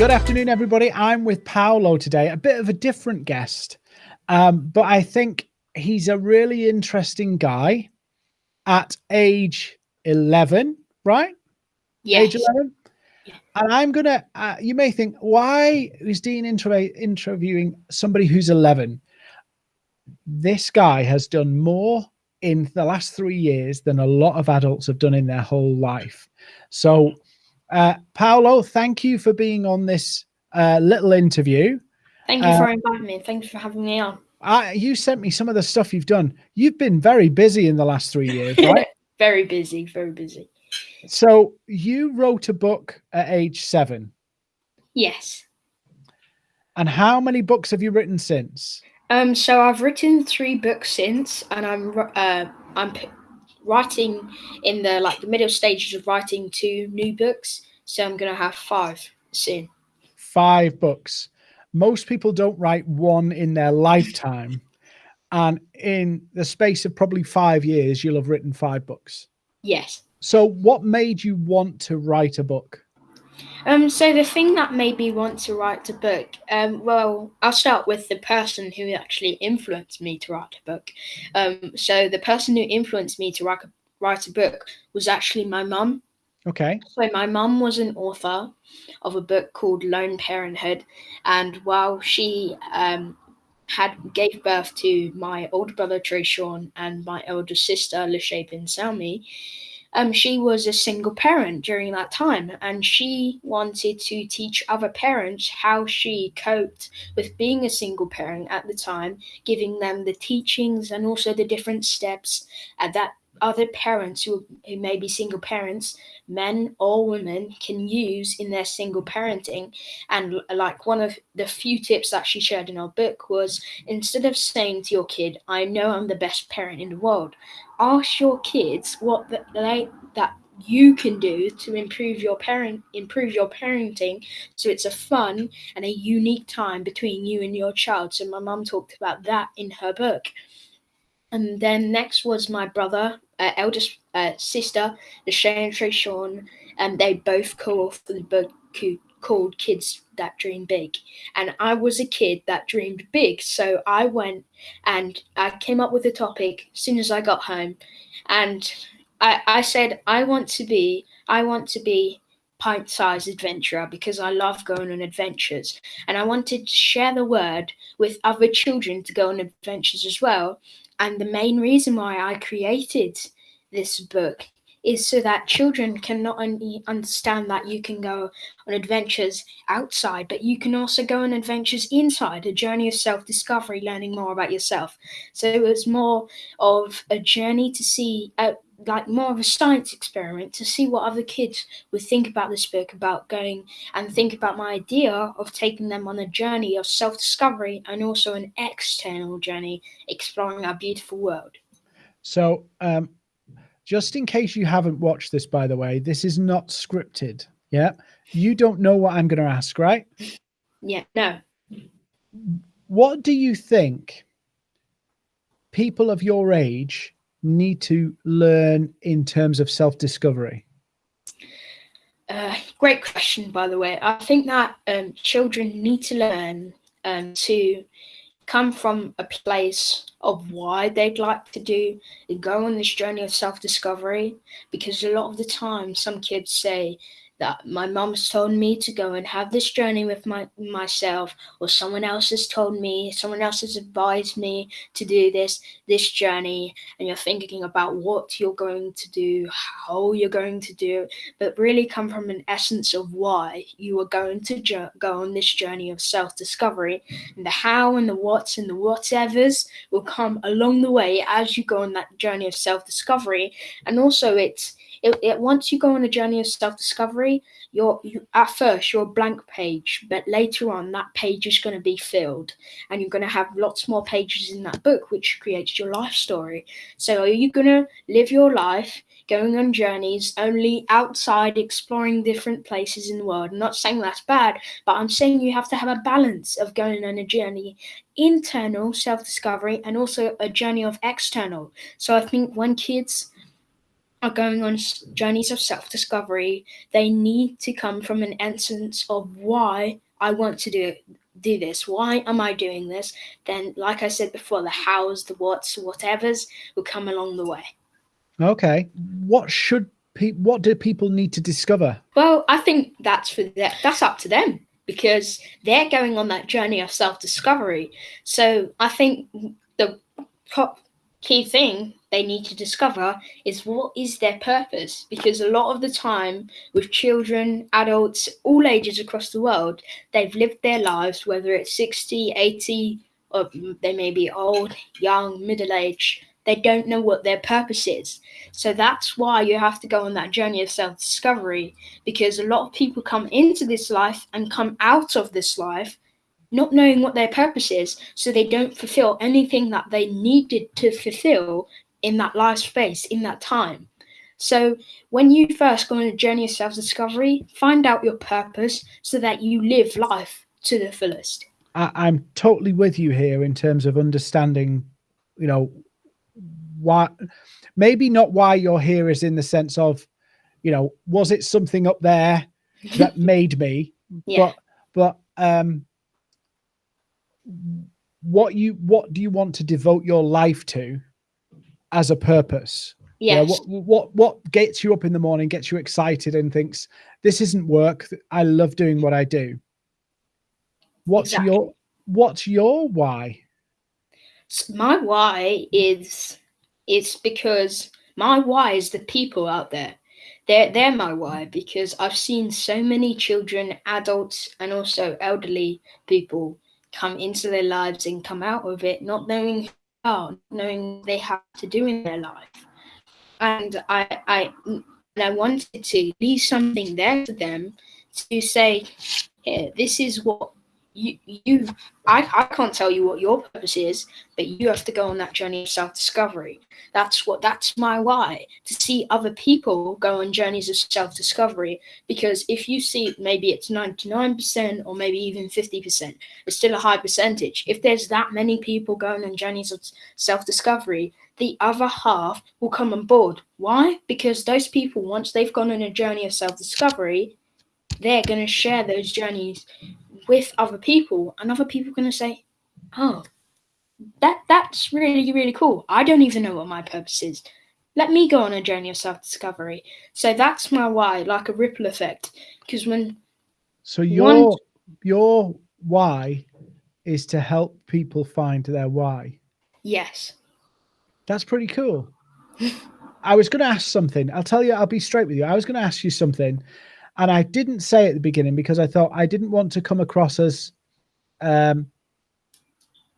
Good afternoon, everybody. I'm with Paolo today, a bit of a different guest, um, but I think he's a really interesting guy at age 11, right? Yes. Age 11? Yeah. And I'm going to, uh, you may think, why is Dean inter- interviewing somebody who's 11? This guy has done more in the last three years than a lot of adults have done in their whole life. So, uh, Paolo, thank you for being on this uh, little interview. Thank you Uh, for inviting me. Thanks for having me on. I, you sent me some of the stuff you've done. You've been very busy in the last three years, right? very busy, very busy. so you wrote a book at age seven. Yes. And how many books have you written since? Um. So I've written three books since, and I'm uh I'm writing in the like the middle stages of writing two new books. So I'm gonna have five soon. Five books. Most people don't write one in their lifetime. And in the space of probably five years, you'll have written five books. Yes. So what made you want to write a book? Um, so the thing that made me want to write a book, um, well, I'll start with the person who actually influenced me to write a book. Um, so the person who influenced me to write a, write a book was actually my mum. Okay. So my mum was an author of a book called Lone Parenthood, and while she um, had gave birth to my older brother Trayshawn and my elder sister Lachey Bin Salmi, um, she was a single parent during that time, and she wanted to teach other parents how she coped with being a single parent at the time, giving them the teachings and also the different steps at that other parents who, who may be single parents, men or women, can use in their single parenting. And uh, like one of the few tips that she shared in our book was instead of saying to your kid, I know I'm the best parent in the world, ask your kids what th- they that you can do to improve your parent improve your parenting so it's a fun and a unique time between you and your child so my mum talked about that in her book and then next was my brother, uh, eldest uh, sister, the Shane Trey Sean, and they both co-authored the book called Kids That Dream Big. And I was a kid that dreamed big, so I went and I came up with a topic as soon as I got home, and I, I said I want to be I want to be pint-sized adventurer because I love going on adventures, and I wanted to share the word with other children to go on adventures as well. And the main reason why I created this book is so that children can not only understand that you can go on adventures outside, but you can also go on adventures inside, a journey of self discovery, learning more about yourself. So it was more of a journey to see, uh, like more of a science experiment to see what other kids would think about this book, about going and think about my idea of taking them on a journey of self discovery and also an external journey exploring our beautiful world. So, um, just in case you haven't watched this, by the way, this is not scripted. Yeah. You don't know what I'm going to ask, right? Yeah, no. What do you think people of your age need to learn in terms of self discovery? Uh, great question, by the way. I think that um, children need to learn um, to come from a place of why they'd like to do go on this journey of self-discovery because a lot of the time some kids say that my mom's told me to go and have this journey with my myself or someone else has told me someone else has advised me to do this this journey and you're thinking about what you're going to do how you're going to do it but really come from an essence of why you are going to go on this journey of self-discovery and the how and the what's and the whatevers will come along the way as you go on that journey of self-discovery and also it's it, it once you go on a journey of self-discovery you're you, at first you're a blank page but later on that page is going to be filled and you're going to have lots more pages in that book which creates your life story. So are you going to live your life going on journeys only outside exploring different places in the world? I'm not saying that's bad but i'm saying you have to have a balance of going on a journey internal self-discovery and also a journey of external. So i think when kids are going on journeys of self discovery, they need to come from an essence of why I want to do do this. Why am I doing this? Then, like I said before, the hows, the whats, whatevers will come along the way. Okay. What should people? What do people need to discover? Well, I think that's for that. That's up to them because they're going on that journey of self discovery. So I think the top key thing they need to discover is what is their purpose? Because a lot of the time with children adults all ages across the world they've lived their lives whether it's 60 80 or they may be old young middle age they don't know what their purpose is. So that's why you have to go on that journey of self discovery because a lot of people come into this life and come out of this life not knowing what their purpose is, so they don't fulfill anything that they needed to fulfill in that life space, in that time. So, when you first go on a journey of self discovery, find out your purpose so that you live life to the fullest. I, am totally with you here in terms of understanding, you know, why maybe not why you're here is in the sense of, you know, was it something up there that made me? yeah. But but um what you what do you want to devote your life to as a purpose? Yes. what what what gets you up in the morning gets you excited and thinks this isn't work. I love doing what i do. What's exactly. your what's your why? My why is it's because my why is the people out there. They're, they're my why because I've seen so many children, adults, and also elderly people come into their lives and come out of it not knowing how, knowing they have to do in their life. And I, I, and I wanted to leave something there for them to say, yeah, this is what you you I, I can't tell you what your purpose is but you have to go on that journey of self-discovery. That's what that's my why to see other people go on journeys of self-discovery because if you see maybe it's 99% or maybe even 50% it's still a high percentage. If there's that many people going on journeys of self-discovery the other half will come on board. Why? Because those people once they've gone on a journey of self-discovery they're going to share those journeys with other people, and other people are going to say, "Oh, that that's really really cool. I don't even know what my purpose is. Let me go on a journey of self discovery." So that's my why, like a ripple effect. Because when so your one... your why is to help people find their why. Yes. That's pretty cool. I was going to ask something. I'll tell you. I'll be straight with you. I was going to ask you something and I didn't say at the beginning because I thought I didn't want to come across as um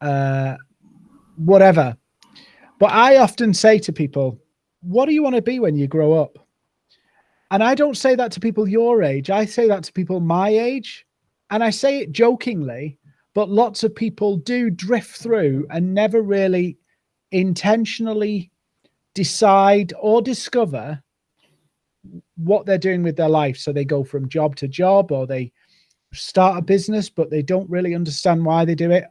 uh whatever. But I often say to people, what do you want to be when you grow up? And I don't say that to people your age. I say that to people my age. And I say it jokingly, but lots of people do drift through and never really intentionally decide or discover what they're doing with their life. So they go from job to job or they start a business, but they don't really understand why they do it.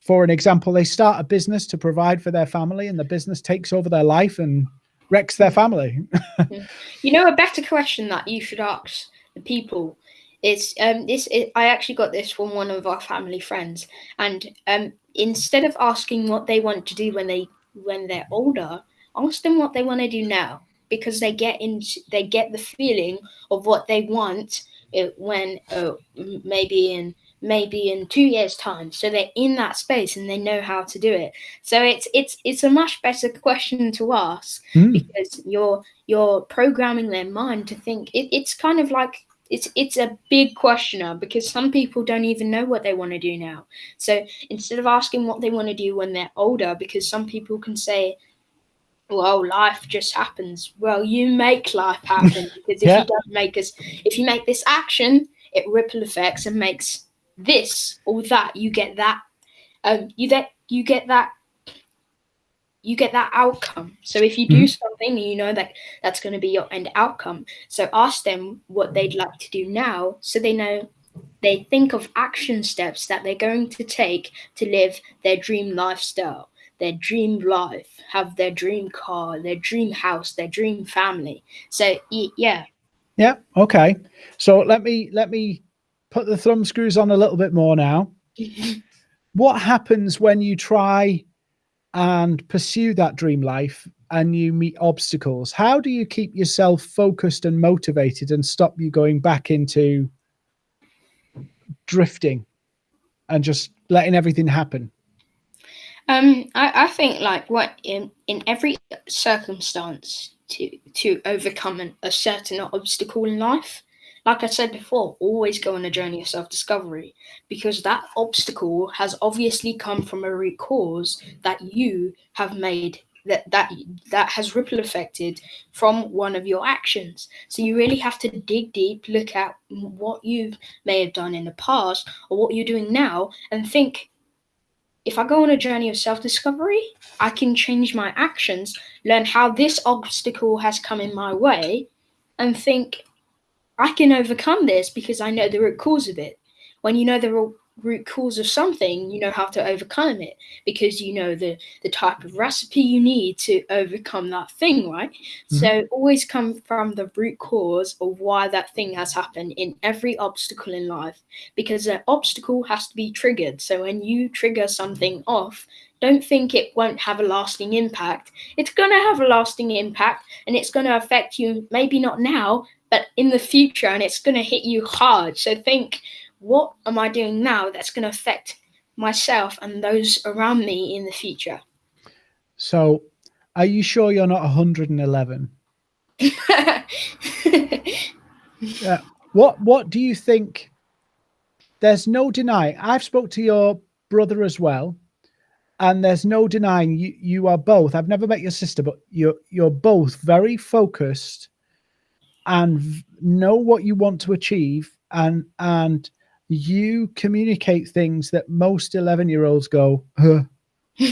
For an example, they start a business to provide for their family and the business takes over their life and wrecks their family. you know, a better question that you should ask the people is um, this I actually got this from one of our family friends. And um, instead of asking what they want to do when they when they're older, ask them what they want to do now because they get in they get the feeling of what they want uh, when uh, maybe in maybe in two years time. So they're in that space and they know how to do it. So it's it's it's a much better question to ask mm. because you're you're programming their mind to think. It, it's kind of like it's it's a big questioner because some people don't even know what they want to do now. So instead of asking what they want to do when they're older because some people can say well, life just happens. Well, you make life happen because if yeah. you don't make us, if you make this action, it ripple effects and makes this or that. You get that. Um, you get you get that. You get that outcome. So if you do mm-hmm. something, you know that that's going to be your end outcome. So ask them what they'd like to do now, so they know they think of action steps that they're going to take to live their dream lifestyle their dream life, have their dream car, their dream house, their dream family. So yeah. Yeah. Okay. So let me let me put the thumb screws on a little bit more now. what happens when you try and pursue that dream life and you meet obstacles? How do you keep yourself focused and motivated and stop you going back into drifting and just letting everything happen? Um, I, I think like what in in every circumstance to to overcome an, a certain obstacle in life, like I said before, always go on a journey of self discovery because that obstacle has obviously come from a root cause that you have made that that that has ripple affected from one of your actions. So you really have to dig deep look at what you may have done in the past or what you're doing now and think if I go on a journey of self discovery, I can change my actions, learn how this obstacle has come in my way, and think I can overcome this because I know the root cause of it. When you know the root cause of something, you know how to overcome it because you know the the type of recipe you need to overcome that thing, right? Mm-hmm. So always come from the root cause of why that thing has happened in every obstacle in life because an obstacle has to be triggered. So when you trigger something off, don't think it won't have a lasting impact. It's going to have a lasting impact and it's going to affect you maybe not now, but in the future and it's going to hit you hard. So think what am I doing now that's going to affect myself and those around me in the future? So, are you sure you're not 111? yeah. What What do you think? There's no denying. I've spoke to your brother as well, and there's no denying you. You are both. I've never met your sister, but you're you're both very focused and know what you want to achieve and and you communicate things that most 11 year olds go, huh,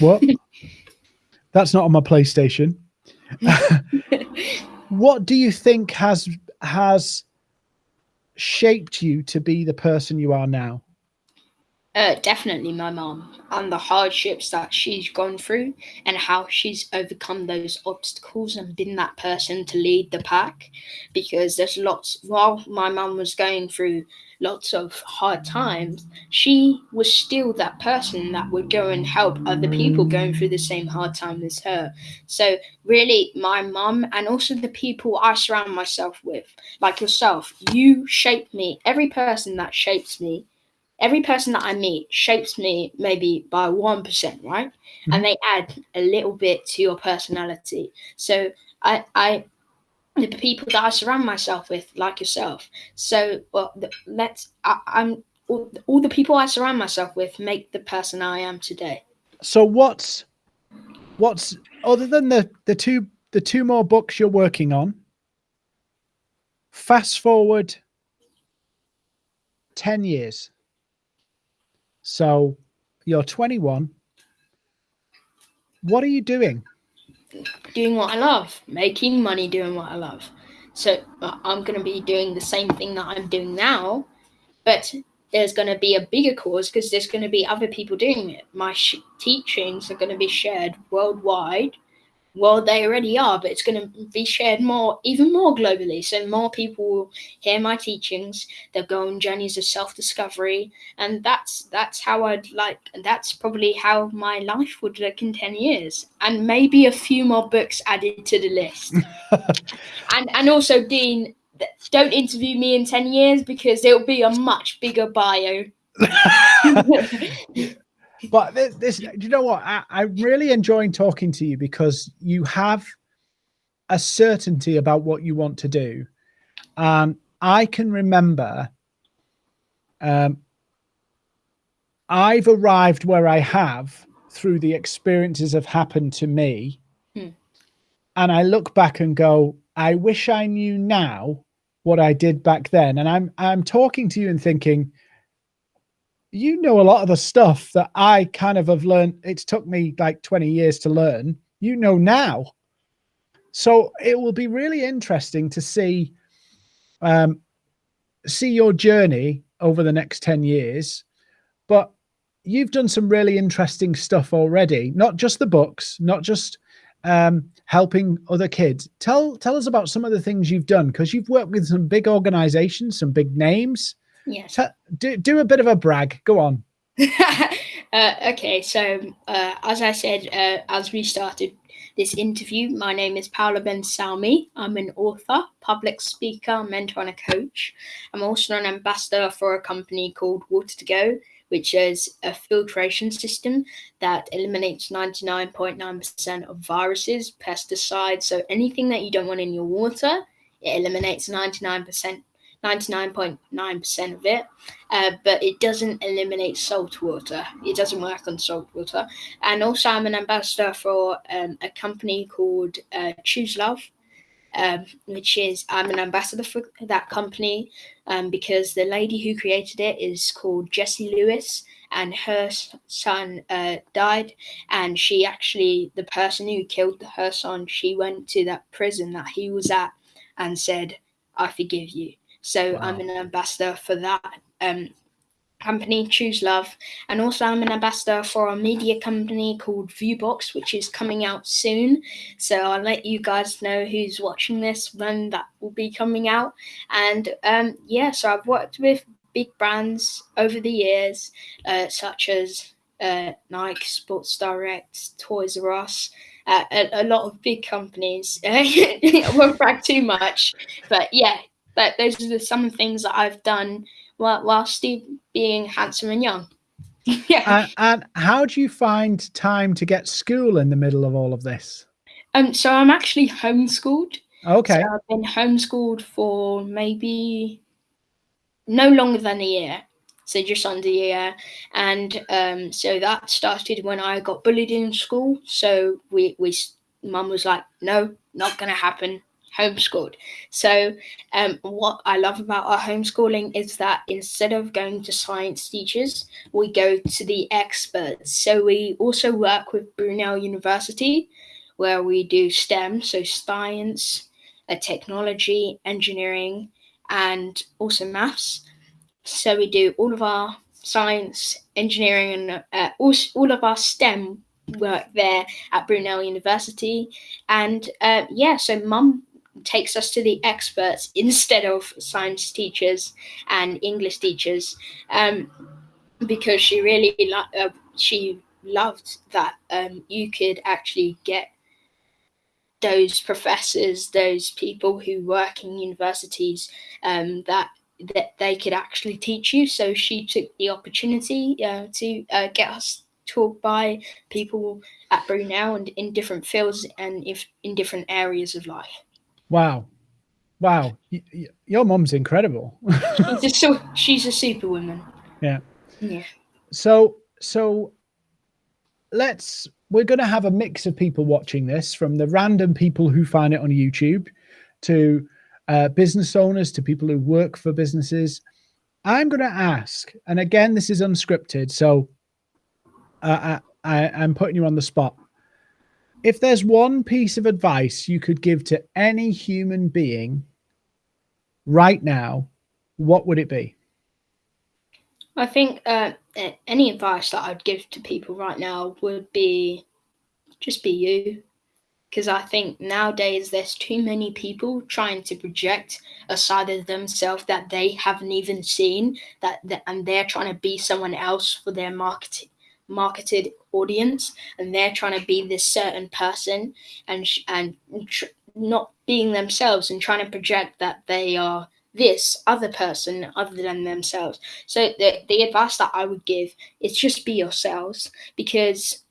what? That's not on my PlayStation. what do you think has has shaped you to be the person you are now? Uh, definitely my mom and the hardships that she's gone through and how she's overcome those obstacles and been that person to lead the pack because there's lots while my mom was going through lots of hard times she was still that person that would go and help other people going through the same hard time as her. So really my mom and also the people i surround myself with like yourself you shape me. Every person that shapes me every person that I meet shapes me maybe by 1%, right? Mm-hmm. And they add a little bit to your personality. So I, I, the people that I surround myself with, like yourself. So well, let's, I, I'm, all, all the people I surround myself with make the person I am today. So what's, what's, other than the, the two, the two more books you're working on, fast forward 10 years so you're 21. What are you doing? Doing what I love, making money doing what I love. So I'm going to be doing the same thing that I'm doing now, but there's going to be a bigger cause because there's going to be other people doing it. My teachings are going to be shared worldwide well, they already are, but it's going to be shared more, even more globally. So more people will hear my teachings. They'll go on journeys of self-discovery, and that's that's how I'd like. And that's probably how my life would look in ten years, and maybe a few more books added to the list. and and also, Dean, don't interview me in ten years because it'll be a much bigger bio. but this, this, you know what? I, I'm really enjoying talking to you because you have a certainty about what you want to do. And I can remember um, I've arrived where I have through the experiences have happened to me. Hmm. And I look back and go, I wish I knew now what I did back then. And I'm I'm talking to you and thinking, you know a lot of the stuff that I kind of have learned. It's took me like 20 years to learn. You know now. So it will be really interesting to see um, see your journey over the next 10 years. But you've done some really interesting stuff already. Not just the books, not just um, helping other kids. Tell tell us about some of the things you've done because you've worked with some big organizations, some big names. Yes. do do a bit of a brag. Go on. uh, okay, so uh, as I said, uh, as we started this interview, my name is Paolo Ben Salmi. I'm an author, public speaker, mentor, and a coach. I'm also an ambassador for a company called Water to Go, which is a filtration system that eliminates 99.9% of viruses, pesticides, so anything that you don't want in your water, it eliminates 99%. 99.9% of it, uh, but it doesn't eliminate salt water. It doesn't work on salt water. And also, I'm an ambassador for um, a company called uh, Choose Love, um, which is I'm an ambassador for that company um, because the lady who created it is called Jessie Lewis, and her son uh, died. And she actually, the person who killed her son, she went to that prison that he was at and said, "I forgive you." So wow. I'm an ambassador for that um, company, Choose Love. And also, I'm an ambassador for a media company called Viewbox, which is coming out soon. So I'll let you guys know who's watching this when that will be coming out. And um, yeah, so I've worked with big brands over the years, uh, such as uh, Nike, Sports Direct, Toys R Us. Uh, a, a, lot of big companies. I won't brag too much, but yeah, but those are some things that I've done while, while still being handsome and young. yeah. And, and, how do you find time to get school in the middle of all of this? Um, so I'm actually homeschooled. Okay. So I've been homeschooled for maybe no longer than a year. So just under a year. And um, so that started when I got bullied in school. So we, we mum was like, no, not going to happen homeschooled. So, um, what I love about our homeschooling is that instead of going to science teachers, we go to the experts. So, we also work with Brunel University, where we do STEM, so science, uh, technology, engineering, and also maths. So, we do all of our science, engineering, and uh, all, all of our STEM work there at Brunel University. And uh, yeah, so mum takes us to the experts instead of science teachers and English teachers, um, because she really uh, she loved that um, you could actually get those professors, those people who work in universities, um, that that they could actually teach you. So she took the opportunity uh, to uh, get us taught by people at Brunel and in different fields and if in different areas of life. Wow. Wow. your mom's incredible. she's, a, so, she's a superwoman. Yeah. Yeah. So, so let's, we're going to have a mix of people watching this from the random people who find it on YouTube to uh, business owners to people who work for businesses. I'm going to ask, and again, this is unscripted. So uh, I, I, I'm putting you on the spot if there's one piece of advice you could give to any human being right now, what would it be? I think uh, any advice that I'd give to people right now would be just be you. Because I think nowadays there's too many people trying to project a side of themselves that they haven't even seen, that, that and they're trying to be someone else for their marketing marketed audience and they're trying to be this certain person and and not being themselves and trying to project that they are this other person other than themselves. So the the advice that I would give is just be yourselves because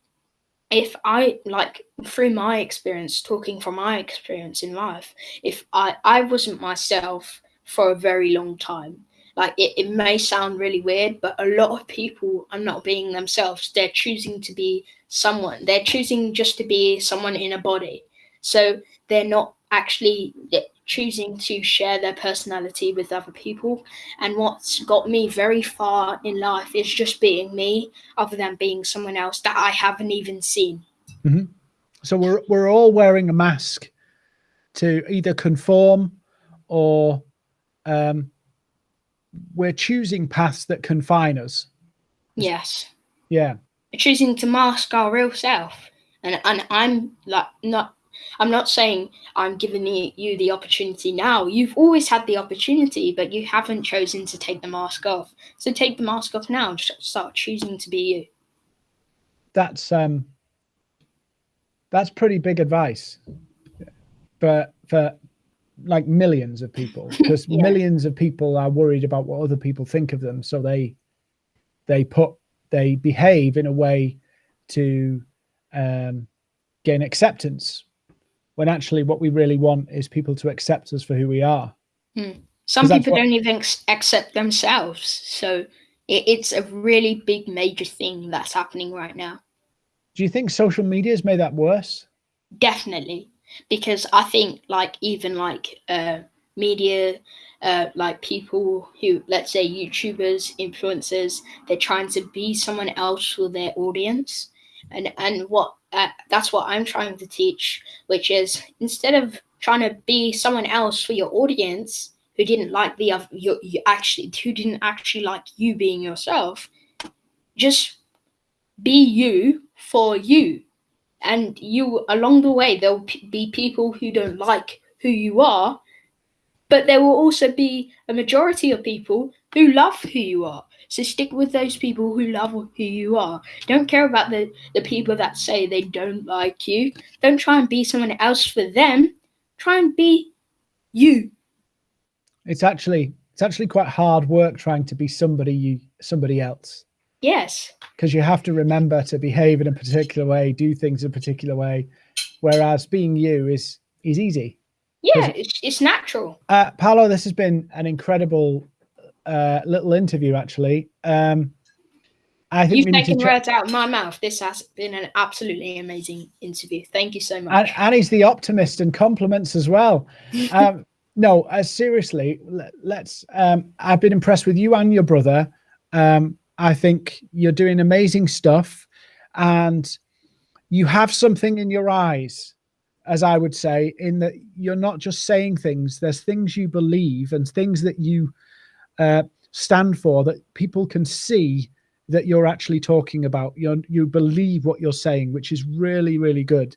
if I like through my experience talking from my experience in life if I I wasn't myself for a very long time like it, it may sound really weird but a lot of people are not being themselves. They're choosing to be someone. They're choosing just to be someone in a body. So they're not actually choosing to share their personality with other people. And what's got me very far in life is just being me other than being someone else that i haven't even seen. Mm-hmm. so we're, we're all wearing a mask to either conform or um, we're choosing paths that confine us. Yes. Yeah. Choosing to mask our real self. And and I'm like not I'm not saying I'm giving you the opportunity now. You've always had the opportunity, but you haven't chosen to take the mask off. So take the mask off now and start choosing to be you. That's um that's pretty big advice. But for like millions of people because yeah. millions of people are worried about what other people think of them so they they put they behave in a way to um, gain acceptance when actually what we really want is people to accept us for who we are hmm. some people what, don't even accept themselves so it, it's a really big major thing that's happening right now do you think social media has made that worse definitely because I think like even like uh, media, uh, like people who let's say YouTubers, influencers, they're trying to be someone else for their audience, and and what uh, that's what I'm trying to teach, which is instead of trying to be someone else for your audience who didn't like the other, you, you actually who didn't actually like you being yourself, just be you for you and you along the way there'll be people who don't like who you are but there will also be a majority of people who love who you are. So stick with those people who love who you are. Don't care about the the people that say they don't like you. Don't try and be someone else for them. Try and be you. It's actually it's actually quite hard work trying to be somebody you somebody else Yes. Because you have to remember to behave in a particular way, do things in a particular way, whereas being you is is easy. Yeah, it's, it's natural. Uh, Paolo, this has been an incredible uh, little interview, actually. Um, I think you've taken words out of my mouth. This has been an absolutely amazing interview. Thank you so much. And, and he's the optimist and compliments as well. um, no, uh, seriously, let, us um, I've been impressed with you and your brother. Um, I think you're doing amazing stuff and you have something in your eyes, as I would say, in that you're not just saying things, there's things you believe and things that you uh, stand for that people can see that you're actually talking about. You you believe what you're saying, which is really, really good.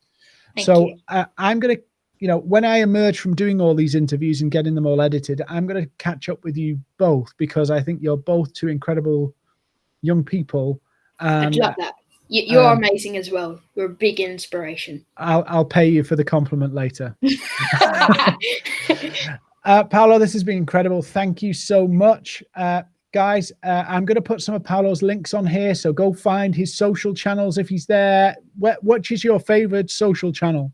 Thank so uh, I'm going to, you know, when I emerge from doing all these interviews and getting them all edited, I'm going to catch up with you both because I think you're both two incredible young people. And, I'd love that. You're um, amazing as well. You're a big inspiration. I'll I'll pay you for the compliment later. uh, Paolo, this has been incredible. Thank you so much. Uh, guys, uh, I'm going to put some of Paolo's links on here. So go find his social channels if he's there. What, which is your favorite social channel?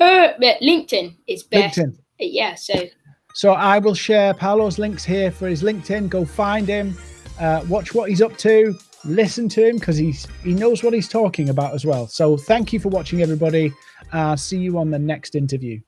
Uh, LinkedIn is best. LinkedIn. Yeah, so. So I will share Paolo's links here for his LinkedIn. Go find him uh, watch what he's up to, listen to him because he's he knows what he's talking about as well. So thank you for watching, everybody. Uh, see you on the next interview.